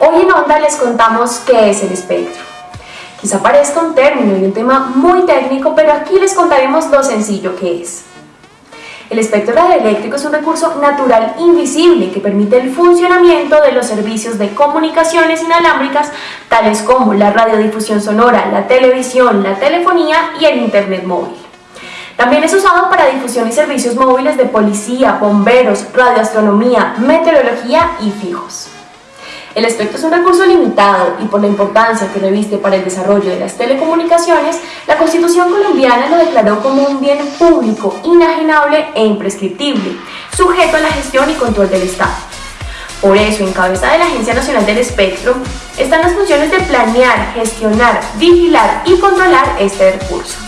Hoy en Onda les contamos qué es el espectro. Quizá parezca un término y un tema muy técnico, pero aquí les contaremos lo sencillo que es. El espectro radioeléctrico es un recurso natural invisible que permite el funcionamiento de los servicios de comunicaciones inalámbricas tales como la radiodifusión sonora, la televisión, la telefonía y el internet móvil. También es usado para difusión y servicios móviles de policía, bomberos, radioastronomía, meteorología y fijos. El espectro es un recurso limitado y por la importancia que reviste para el desarrollo de las telecomunicaciones, la Constitución colombiana lo declaró como un bien público, inajenable e imprescriptible, sujeto a la gestión y control del Estado. Por eso, en cabeza de la Agencia Nacional del Espectro, están las funciones de planear, gestionar, vigilar y controlar este recurso.